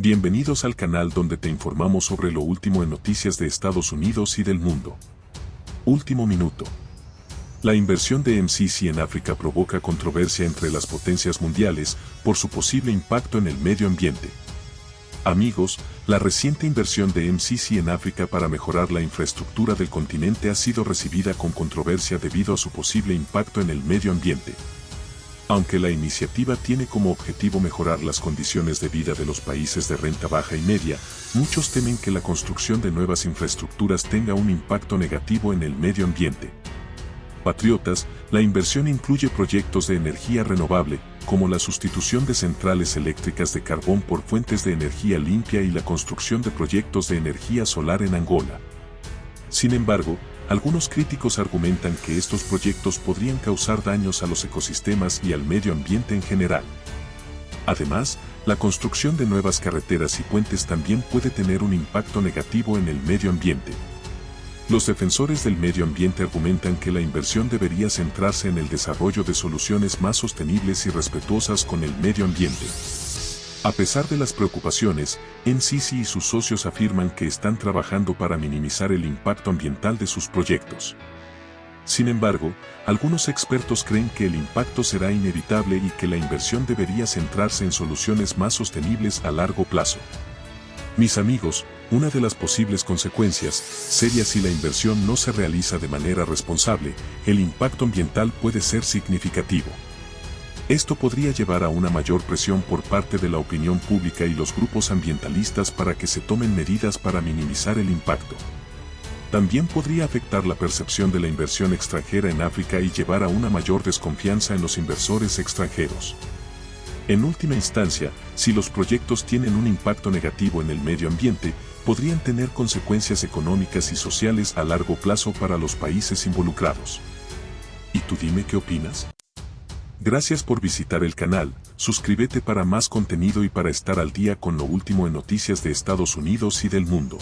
Bienvenidos al canal donde te informamos sobre lo último en noticias de Estados Unidos y del mundo. Último minuto. La inversión de MCC en África provoca controversia entre las potencias mundiales por su posible impacto en el medio ambiente. Amigos, la reciente inversión de MCC en África para mejorar la infraestructura del continente ha sido recibida con controversia debido a su posible impacto en el medio ambiente. Aunque la iniciativa tiene como objetivo mejorar las condiciones de vida de los países de renta baja y media, muchos temen que la construcción de nuevas infraestructuras tenga un impacto negativo en el medio ambiente. Patriotas, la inversión incluye proyectos de energía renovable, como la sustitución de centrales eléctricas de carbón por fuentes de energía limpia y la construcción de proyectos de energía solar en Angola. Sin embargo, algunos críticos argumentan que estos proyectos podrían causar daños a los ecosistemas y al medio ambiente en general. Además, la construcción de nuevas carreteras y puentes también puede tener un impacto negativo en el medio ambiente. Los defensores del medio ambiente argumentan que la inversión debería centrarse en el desarrollo de soluciones más sostenibles y respetuosas con el medio ambiente. A pesar de las preocupaciones, NCC y sus socios afirman que están trabajando para minimizar el impacto ambiental de sus proyectos. Sin embargo, algunos expertos creen que el impacto será inevitable y que la inversión debería centrarse en soluciones más sostenibles a largo plazo. Mis amigos, una de las posibles consecuencias, sería si la inversión no se realiza de manera responsable, el impacto ambiental puede ser significativo. Esto podría llevar a una mayor presión por parte de la opinión pública y los grupos ambientalistas para que se tomen medidas para minimizar el impacto. También podría afectar la percepción de la inversión extranjera en África y llevar a una mayor desconfianza en los inversores extranjeros. En última instancia, si los proyectos tienen un impacto negativo en el medio ambiente, podrían tener consecuencias económicas y sociales a largo plazo para los países involucrados. ¿Y tú dime qué opinas? Gracias por visitar el canal, suscríbete para más contenido y para estar al día con lo último en noticias de Estados Unidos y del mundo.